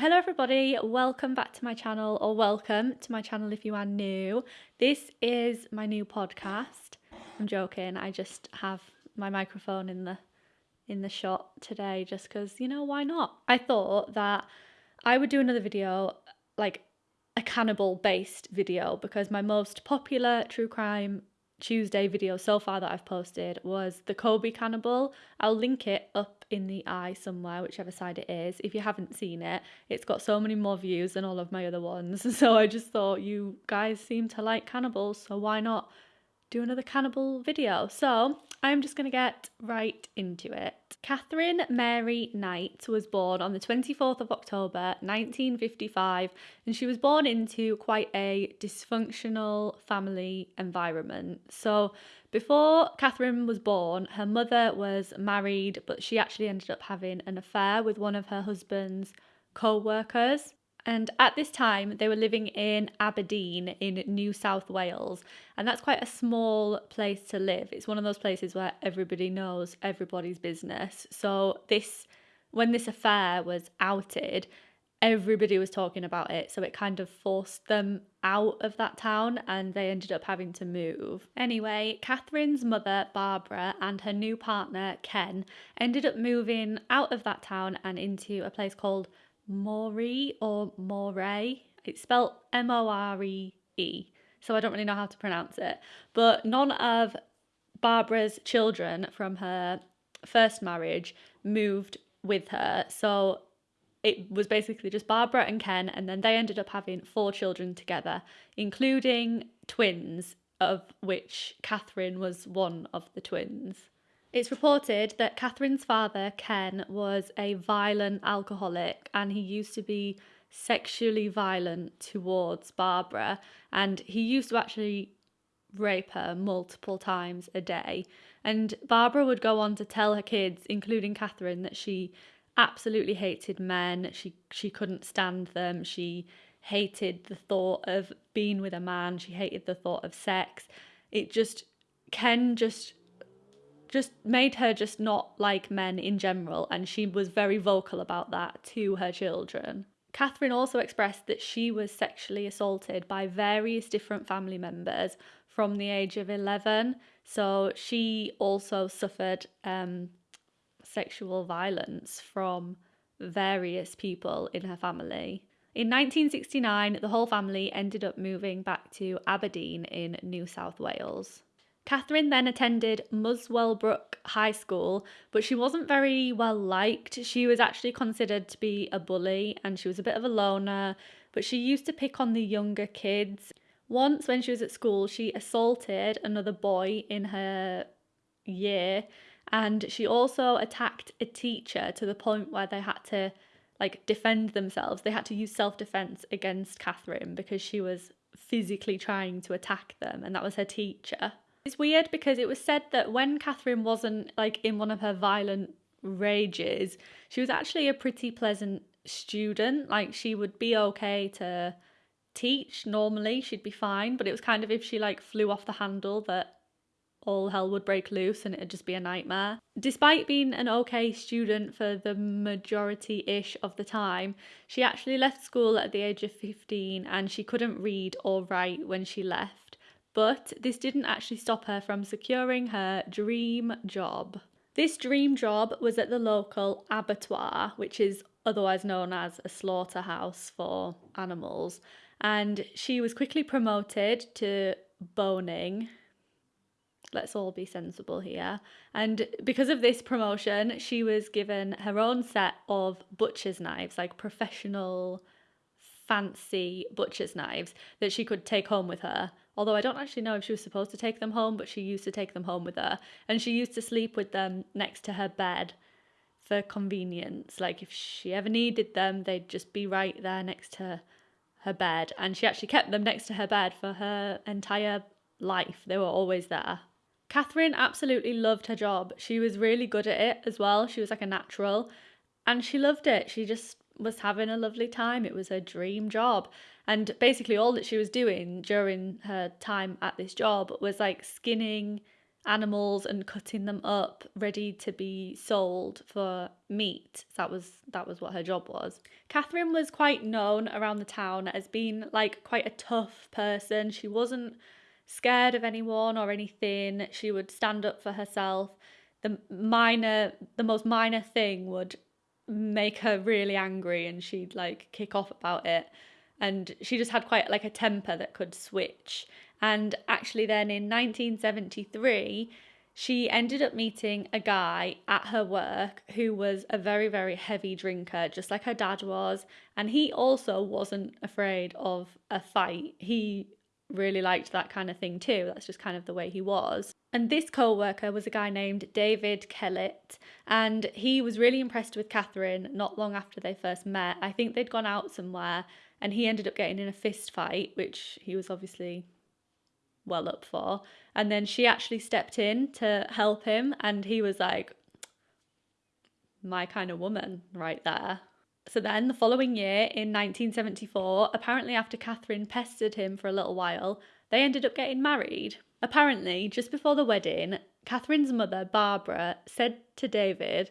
Hello everybody, welcome back to my channel or welcome to my channel if you are new. This is my new podcast. I'm joking, I just have my microphone in the in the shot today just cuz you know why not? I thought that I would do another video like a cannibal based video because my most popular true crime Tuesday video so far that I've posted was the Kobe cannibal. I'll link it up in the eye somewhere, whichever side it is. If you haven't seen it, it's got so many more views than all of my other ones. So I just thought you guys seem to like cannibals, so why not do another cannibal video? So I'm just going to get right into it. Catherine Mary Knight was born on the 24th of October 1955 and she was born into quite a dysfunctional family environment. So, before Catherine was born, her mother was married, but she actually ended up having an affair with one of her husband's co workers. And at this time, they were living in Aberdeen in New South Wales. And that's quite a small place to live. It's one of those places where everybody knows everybody's business. So, this, when this affair was outed, everybody was talking about it. So, it kind of forced them out of that town and they ended up having to move. Anyway, Catherine's mother, Barbara, and her new partner, Ken, ended up moving out of that town and into a place called Moree or Moray. It's spelled M O R E E, so I don't really know how to pronounce it. But none of Barbara's children from her first marriage moved with her. So it was basically just Barbara and Ken, and then they ended up having four children together, including twins, of which Catherine was one of the twins. It's reported that Catherine's father, Ken, was a violent alcoholic and he used to be sexually violent towards Barbara and he used to actually rape her multiple times a day. And Barbara would go on to tell her kids, including Catherine, that she absolutely hated men. She she couldn't stand them. She hated the thought of being with a man. She hated the thought of sex. It just Ken just just made her just not like men in general, and she was very vocal about that to her children. Catherine also expressed that she was sexually assaulted by various different family members from the age of 11. So she also suffered um, sexual violence from various people in her family. In 1969, the whole family ended up moving back to Aberdeen in New South Wales. Catherine then attended Muswellbrook High School, but she wasn't very well liked. She was actually considered to be a bully and she was a bit of a loner, but she used to pick on the younger kids. Once, when she was at school, she assaulted another boy in her year and she also attacked a teacher to the point where they had to like defend themselves. They had to use self defense against Catherine because she was physically trying to attack them, and that was her teacher. It's weird because it was said that when Catherine wasn't like in one of her violent rages, she was actually a pretty pleasant student. Like she would be okay to teach normally, she'd be fine, but it was kind of if she like flew off the handle that all hell would break loose and it'd just be a nightmare. Despite being an okay student for the majority ish of the time, she actually left school at the age of 15 and she couldn't read or write when she left. But this didn't actually stop her from securing her dream job. This dream job was at the local abattoir, which is otherwise known as a slaughterhouse for animals, and she was quickly promoted to boning. Let's all be sensible here. And because of this promotion, she was given her own set of butcher's knives, like professional, fancy butcher's knives that she could take home with her Although I don't actually know if she was supposed to take them home, but she used to take them home with her. And she used to sleep with them next to her bed for convenience. Like if she ever needed them, they'd just be right there next to her bed. And she actually kept them next to her bed for her entire life. They were always there. Catherine absolutely loved her job. She was really good at it as well. She was like a natural and she loved it. She just was having a lovely time. It was her dream job. And basically, all that she was doing during her time at this job was like skinning animals and cutting them up ready to be sold for meat. That was that was what her job was. Catherine was quite known around the town as being like quite a tough person. She wasn't scared of anyone or anything. She would stand up for herself. The minor the most minor thing would make her really angry and she'd like kick off about it and she just had quite like a temper that could switch and actually, then in 1973, she ended up meeting a guy at her work who was a very, very heavy drinker, just like her dad was. And he also wasn't afraid of a fight. He really liked that kind of thing too. That's just kind of the way he was. And this co worker was a guy named David Kellett, and he was really impressed with Catherine not long after they first met. I think they'd gone out somewhere, and he ended up getting in a fist fight, which he was obviously well up for. And then she actually stepped in to help him, and he was like, my kind of woman right there. So then, the following year, in 1974, apparently after Catherine pestered him for a little while, they ended up getting married. Apparently, just before the wedding, Catherine's mother, Barbara, said to David,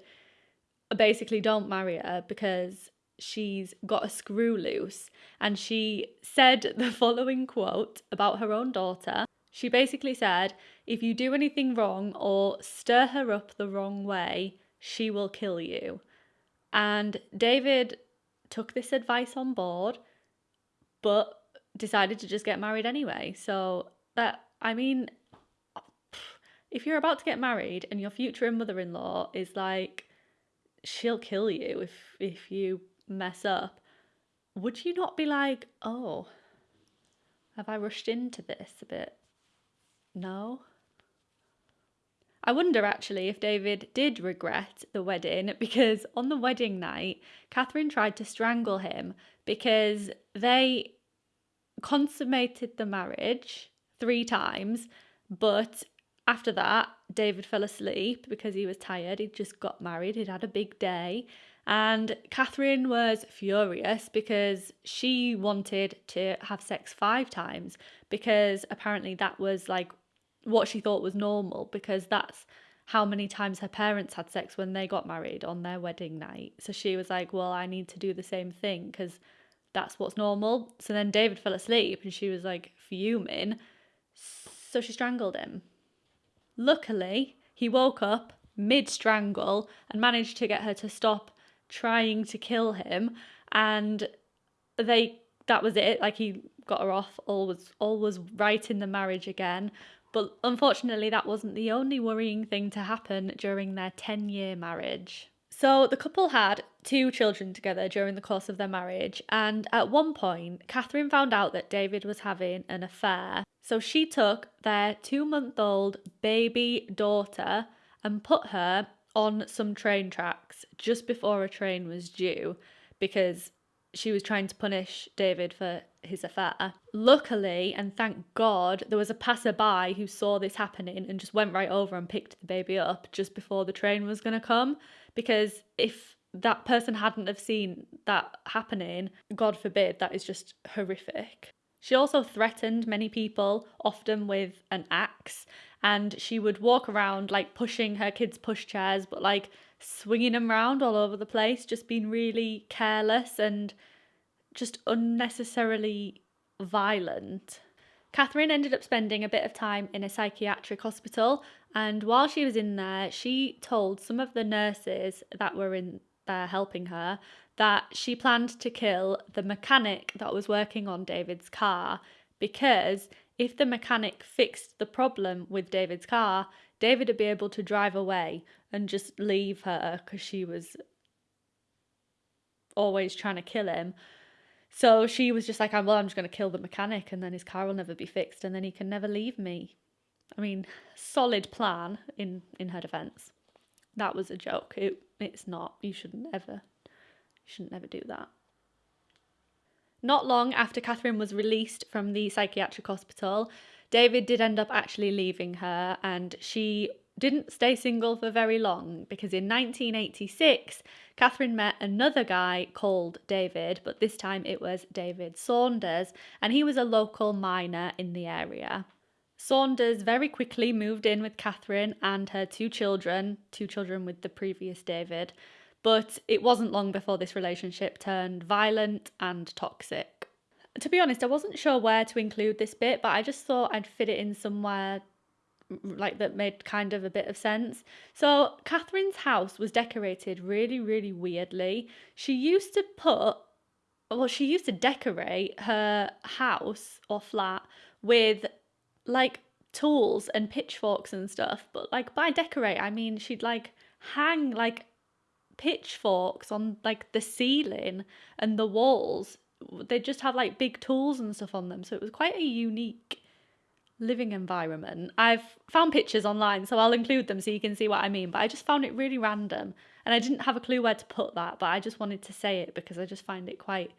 basically, don't marry her because she's got a screw loose. And she said the following quote about her own daughter. She basically said, If you do anything wrong or stir her up the wrong way, she will kill you. And David took this advice on board, but decided to just get married anyway. So that, I mean, if you're about to get married and your future mother-in-law is like, she'll kill you if if you mess up, would you not be like, oh, have I rushed into this a bit? No. I wonder actually if David did regret the wedding because on the wedding night, Catherine tried to strangle him because they consummated the marriage three times, but after that, David fell asleep because he was tired. He'd just got married, he'd had a big day, and Catherine was furious because she wanted to have sex five times because apparently that was like what she thought was normal because that's how many times her parents had sex when they got married on their wedding night. So she was like, Well, I need to do the same thing because that's what's normal. So then David fell asleep and she was like fuming. So she strangled him. Luckily, he woke up mid strangle and managed to get her to stop trying to kill him and they that was it like he got her off all was all was right in the marriage again but unfortunately that wasn't the only worrying thing to happen during their 10 year marriage. So the couple had two children together during the course of their marriage and at one point catherine found out that david was having an affair. So she took their two month old baby daughter and put her on some train tracks just before a train was due because she was trying to punish David for his affair. Luckily, and thank God, there was a passerby who saw this happening and just went right over and picked the baby up just before the train was going to come. Because if that person hadn't have seen that happening, God forbid, that is just horrific. She also threatened many people, often with an axe, and she would walk around like pushing her kids' pushchairs, but like swinging them around all over the place, just being really careless and just unnecessarily violent. Catherine ended up spending a bit of time in a psychiatric hospital, and while she was in there, she told some of the nurses that were in there helping her that she planned to kill the mechanic that was working on David's car because if the mechanic fixed the problem with David's car, David would be able to drive away and just leave her because she was always trying to kill him. So she was just like, well, I'm just going to kill the mechanic and then his car will never be fixed and then he can never leave me. I mean, solid plan in, in her defence. That was a joke. It, it's not. You shouldn't ever, you shouldn't ever do that. Not long after Catherine was released from the psychiatric hospital, David did end up actually leaving her, and she didn't stay single for very long because in 1986, Catherine met another guy called David, but this time it was David Saunders, and he was a local miner in the area. Saunders very quickly moved in with Catherine and her two children, two children with the previous David, but it wasn't long before this relationship turned violent and toxic. To be honest, I wasn't sure where to include this bit, but I just thought I'd fit it in somewhere like that made kind of a bit of sense. So, Catherine's house was decorated really, really weirdly. She used to put, well, she used to decorate her house or flat with like tools and pitchforks and stuff. But like by decorate, I mean she'd like hang like pitchforks on like the ceiling and the walls. They'd just have like big tools and stuff on them. So it was quite a unique living environment. I've found pictures online, so I'll include them so you can see what I mean. But I just found it really random and I didn't have a clue where to put that, but I just wanted to say it because I just find it quite,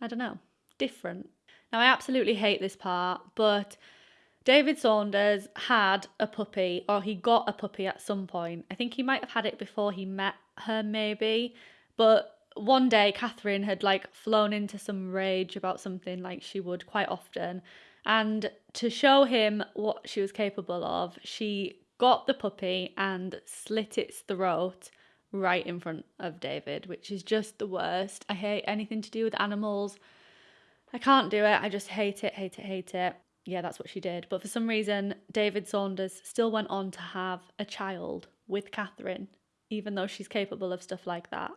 I don't know, different. Now, I absolutely hate this part, but David Saunders had a puppy, or he got a puppy at some point. I think he might have had it before he met her, maybe. But one day, Catherine had like flown into some rage about something, like she would quite often. And to show him what she was capable of, she got the puppy and slit its throat right in front of David, which is just the worst. I hate anything to do with animals. I can't do it. I just hate it, hate it, hate it yeah, that's what she did. But for some reason, David Saunders still went on to have a child with Catherine, even though she's capable of stuff like that.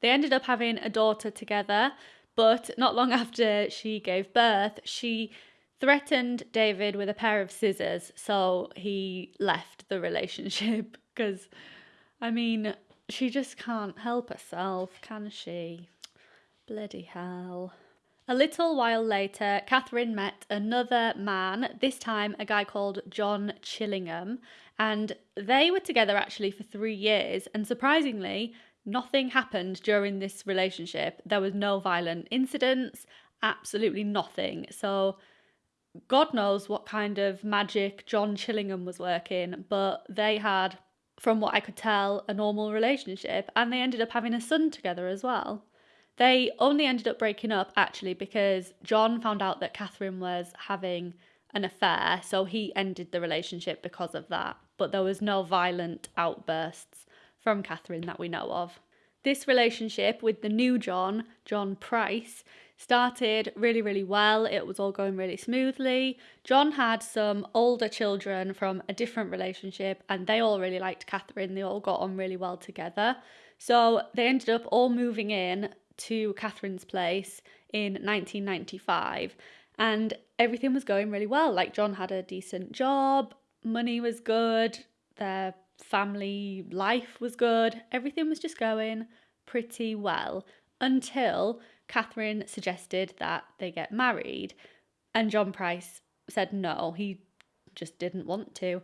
They ended up having a daughter together, but not long after she gave birth, she threatened David with a pair of scissors, so he left the relationship because, I mean, she just can't help herself, can she? Bloody hell. A little while later, Catherine met another man, this time a guy called John Chillingham, and they were together actually for three years. And surprisingly, nothing happened during this relationship. There was no violent incidents, absolutely nothing. So, God knows what kind of magic John Chillingham was working, but they had, from what I could tell, a normal relationship, and they ended up having a son together as well. They only ended up breaking up actually because John found out that Catherine was having an affair, so he ended the relationship because of that. But there was no violent outbursts from Catherine that we know of. This relationship with the new John, John Price, started really, really well. It was all going really smoothly. John had some older children from a different relationship, and they all really liked Catherine. They all got on really well together. So they ended up all moving in to Catherine's place in 1995 and everything was going really well. Like John had a decent job, money was good, their family life was good, everything was just going pretty well until Catherine suggested that they get married. And John Price said no, he just didn't want to.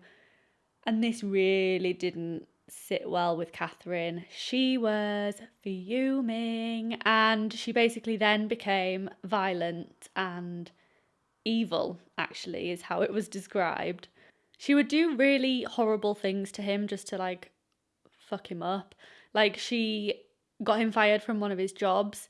And this really didn't sit well with Catherine. She was fuming and she basically then became violent and evil, actually, is how it was described. She would do really horrible things to him just to like fuck him up. Like she got him fired from one of his jobs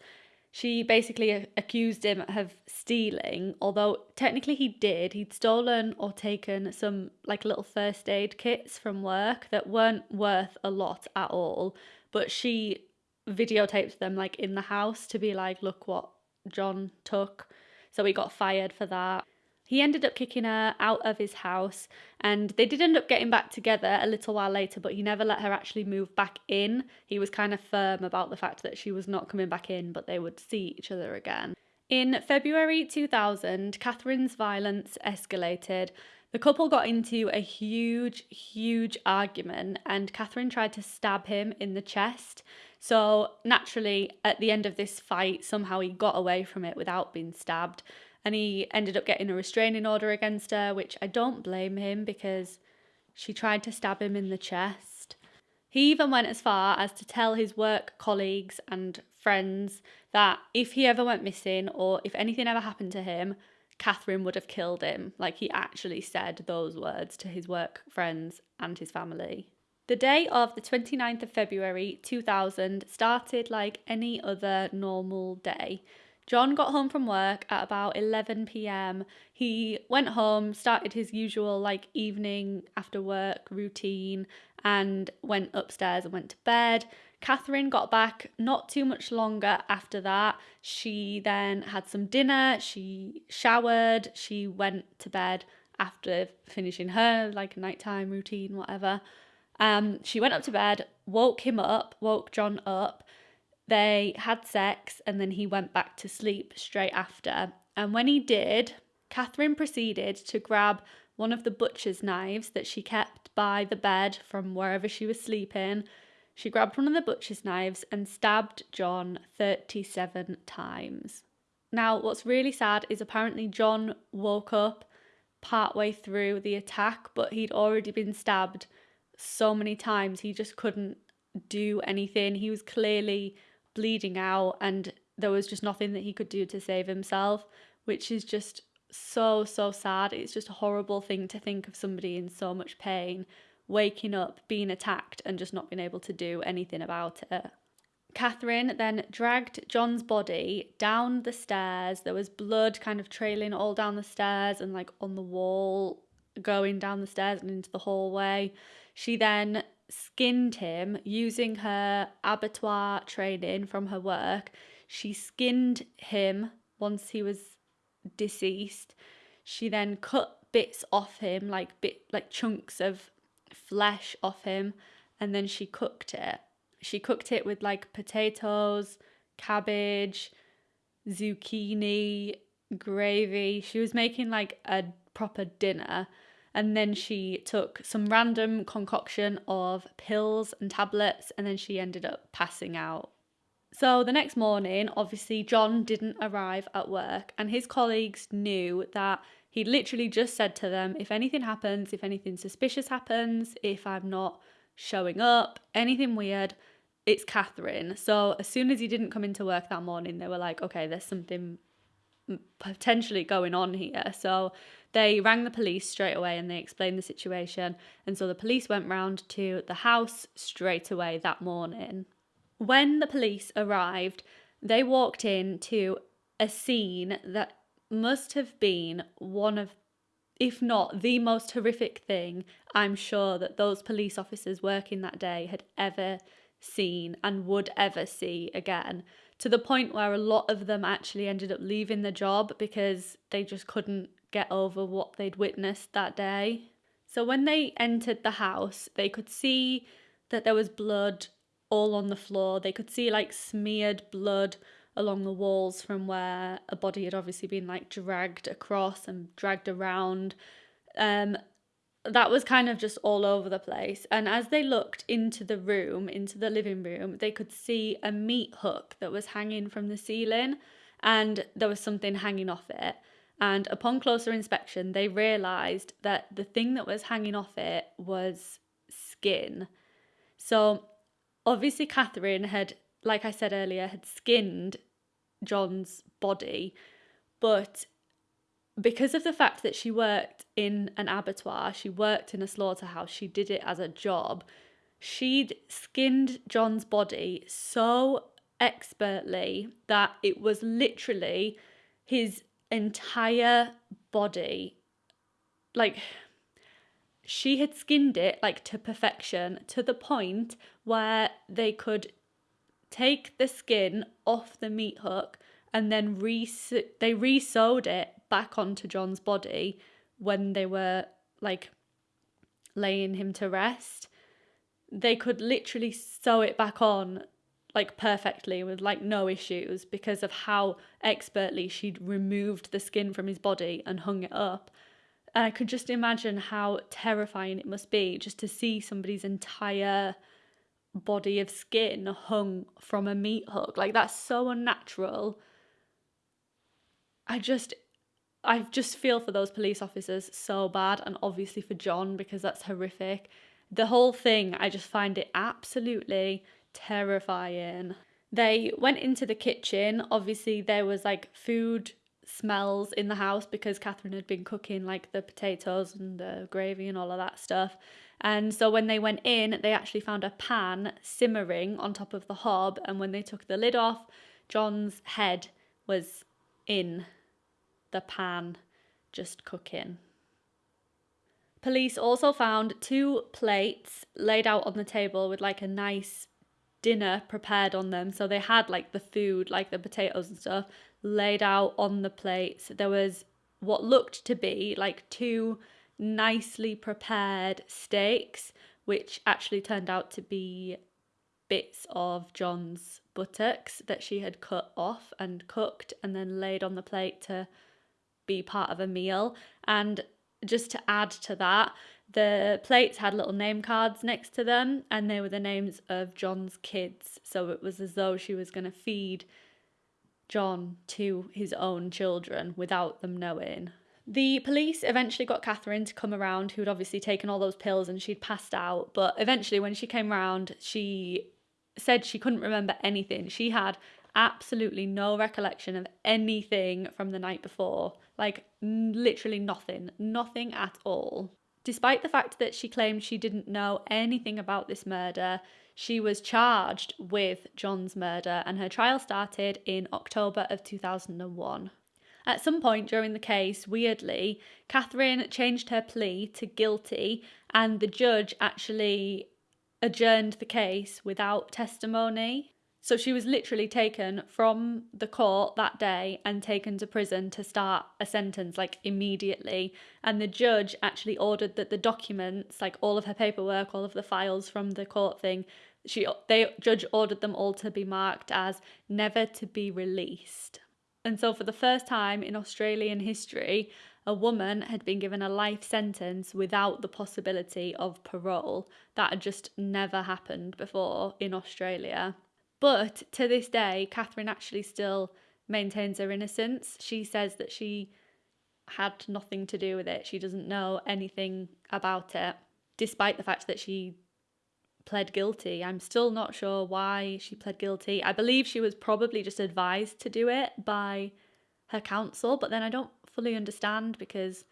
she basically accused him of stealing, although technically he did. He'd stolen or taken some like little first aid kits from work that weren't worth a lot at all, but she videotaped them like in the house to be like, look what John took. So he got fired for that. He ended up kicking her out of his house and they did end up getting back together a little while later, but he never let her actually move back in. He was kind of firm about the fact that she was not coming back in, but they would see each other again. In February 2000, Catherine's violence escalated. The couple got into a huge, huge argument, and Catherine tried to stab him in the chest. So, naturally, at the end of this fight, somehow he got away from it without being stabbed and he ended up getting a restraining order against her, which I don't blame him because she tried to stab him in the chest. He even went as far as to tell his work colleagues and friends that if he ever went missing or if anything ever happened to him, Catherine would have killed him. Like he actually said those words to his work friends and his family. The day of the 29th of February 2000 started like any other normal day. John got home from work at about 11 pm. He went home, started his usual like evening after work routine, and went upstairs and went to bed. Catherine got back not too much longer after that. She then had some dinner, she showered, she went to bed after finishing her like nighttime routine, whatever. Um, she went up to bed, woke him up, woke John up. They had sex and then he went back to sleep straight after. And when he did, Catherine proceeded to grab one of the butcher's knives that she kept by the bed from wherever she was sleeping. She grabbed one of the butcher's knives and stabbed John 37 times. Now, what's really sad is apparently John woke up partway through the attack, but he'd already been stabbed so many times he just couldn't do anything. He was clearly bleeding out, and there was just nothing that he could do to save himself, which is just so, so sad. It's just a horrible thing to think of somebody in so much pain waking up, being attacked, and just not being able to do anything about it. Catherine then dragged John's body down the stairs. There was blood kind of trailing all down the stairs and like on the wall, going down the stairs and into the hallway. She then skinned him using her abattoir training from her work. She skinned him once he was deceased. She then cut bits off him, like bit like chunks of flesh off him, and then she cooked it. She cooked it with like potatoes, cabbage, zucchini, gravy. She was making like a proper dinner. And then she took some random concoction of pills and tablets, and then she ended up passing out. So the next morning, obviously, John didn't arrive at work, and his colleagues knew that he literally just said to them if anything happens, if anything suspicious happens, if I'm not showing up, anything weird, it's Catherine. So as soon as he didn't come into work that morning, they were like, okay, there's something potentially going on here. So they rang the police straight away and they explained the situation. And so the police went round to the house straight away that morning. When the police arrived, they walked in to a scene that must have been one of, if not the most horrific thing I'm sure that those police officers working that day had ever seen and would ever see again. To the point where a lot of them actually ended up leaving the job because they just couldn't get over what they'd witnessed that day. So when they entered the house, they could see that there was blood all on the floor. They could see like smeared blood along the walls from where a body had obviously been like dragged across and dragged around. Um, that was kind of just all over the place. And as they looked into the room, into the living room, they could see a meat hook that was hanging from the ceiling and there was something hanging off it. And upon closer inspection, they realised that the thing that was hanging off it was skin. So obviously, Catherine had, like I said earlier, had skinned John's body, but because of the fact that she worked in an abattoir, she worked in a slaughterhouse, she did it as a job, she'd skinned John's body so expertly that it was literally his entire body. Like, she had skinned it like to perfection to the point where they could take the skin off the meat hook and then re they re-sewed it back onto John's body when they were like laying him to rest. They could literally sew it back on like perfectly with like no issues because of how expertly she'd removed the skin from his body and hung it up. And I could just imagine how terrifying it must be just to see somebody's entire body of skin hung from a meat hook. Like that's so unnatural. I just I just feel for those police officers so bad, and obviously for John because that's horrific. The whole thing, I just find it absolutely terrifying. They went into the kitchen. Obviously, there was like food smells in the house because Catherine had been cooking like the potatoes and the gravy and all of that stuff. And so when they went in, they actually found a pan simmering on top of the hob. And when they took the lid off, John's head was in the pan just cooking. Police also found two plates laid out on the table with like a nice dinner prepared on them. So they had like the food, like the potatoes and stuff, laid out on the plates. There was what looked to be like two nicely prepared steaks, which actually turned out to be bits of John's buttocks that she had cut off and cooked and then laid on the plate to be part of a meal. And just to add to that, the plates had little name cards next to them and they were the names of John's kids. So it was as though she was going to feed John to his own children without them knowing. The police eventually got Catherine to come around, who had obviously taken all those pills and she'd passed out. But eventually, when she came around, she said she couldn't remember anything. She had absolutely no recollection of anything from the night before. Like, literally nothing. Nothing at all. Despite the fact that she claimed she didn't know anything about this murder, she was charged with John's murder and her trial started in October of 2001. At some point during the case, weirdly, Catherine changed her plea to guilty, and the judge actually adjourned the case without testimony. So she was literally taken from the court that day and taken to prison to start a sentence like immediately. And the judge actually ordered that the documents, like all of her paperwork, all of the files from the court thing, she they judge ordered them all to be marked as never to be released. And so, for the first time in Australian history, a woman had been given a life sentence without the possibility of parole. That had just never happened before in Australia. But to this day, Catherine actually still maintains her innocence. She says that she had nothing to do with it, she doesn't know anything about it, despite the fact that she pled guilty. I'm still not sure why she pled guilty. I believe she was probably just advised to do it by her counsel, but then I don't fully understand because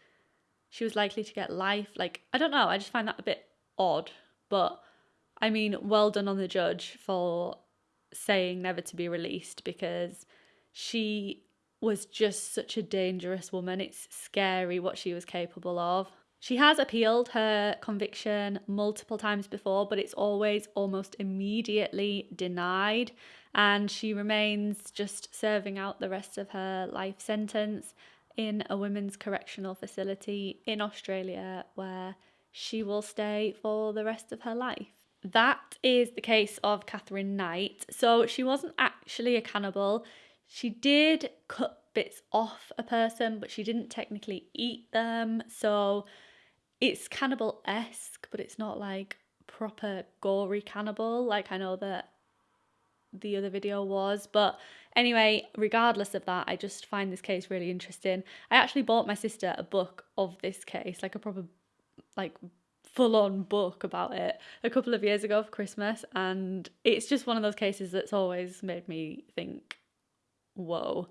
she was likely to get life. Like, I don't know. I just find that a bit odd. But I mean, well done on the judge for saying never to be released because she was just such a dangerous woman. It's scary what she was capable of. She has appealed her conviction multiple times before, but it's always almost immediately denied. And she remains just serving out the rest of her life sentence in a women's correctional facility in Australia where she will stay for the rest of her life. That is the case of Catherine Knight. So she wasn't actually a cannibal. She did cut bits off a person, but she didn't technically eat them. So it's cannibal esque, but it's not like proper gory cannibal like I know that the other video was. But anyway, regardless of that, I just find this case really interesting. I actually bought my sister a book of this case, like a proper, like full on book about it a couple of years ago for Christmas. And it's just one of those cases that's always made me think, whoa.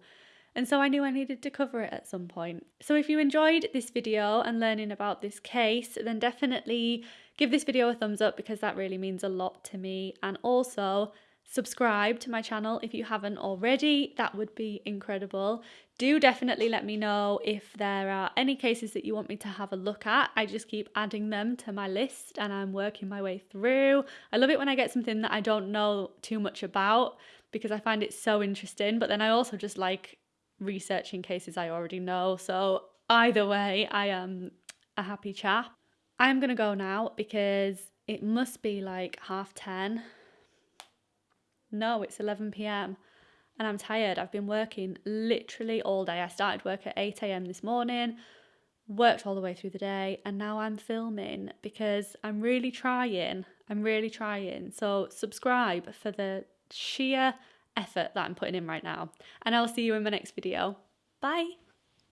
And so I knew I needed to cover it at some point. So if you enjoyed this video and learning about this case, then definitely give this video a thumbs up because that really means a lot to me. And also subscribe to my channel if you haven't already. That would be incredible. Do definitely let me know if there are any cases that you want me to have a look at. I just keep adding them to my list and I'm working my way through. I love it when I get something that I don't know too much about because I find it so interesting. But then I also just like researching cases I already know. So either way, I am a happy chap. I'm going to go now because it must be like half 10. No, it's 11 pm and I'm tired. I've been working literally all day. I started work at 8 am this morning, worked all the way through the day, and now I'm filming because I'm really trying. I'm really trying. So, subscribe for the sheer effort that I'm putting in right now. And I'll see you in my next video. Bye.